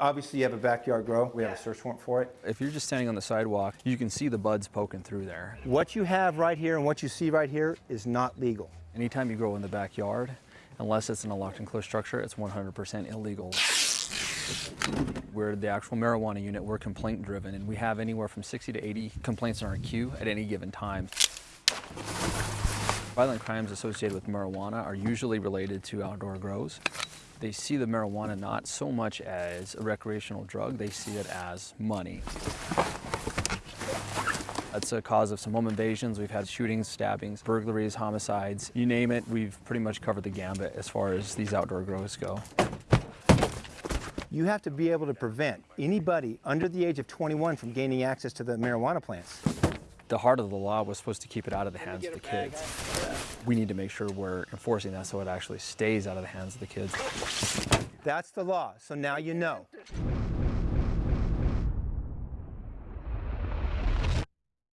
Obviously, you have a backyard grow. We have a search warrant for it. If you're just standing on the sidewalk, you can see the buds poking through there. What you have right here and what you see right here is not legal. Anytime you grow in the backyard, unless it's in a locked enclosed structure, it's 100% illegal. We're the actual marijuana unit, we're complaint driven, and we have anywhere from 60 to 80 complaints in our queue at any given time. Violent crimes associated with marijuana are usually related to outdoor grows. They see the marijuana not so much as a recreational drug, they see it as money. That's a cause of some home invasions. We've had shootings, stabbings, burglaries, homicides, you name it. We've pretty much covered the gambit as far as these outdoor grows go. You have to be able to prevent anybody under the age of 21 from gaining access to the marijuana plants. The heart of the law was supposed to keep it out of the hands of the kids. We need to make sure we're enforcing that so it actually stays out of the hands of the kids. That's the law, so now you know.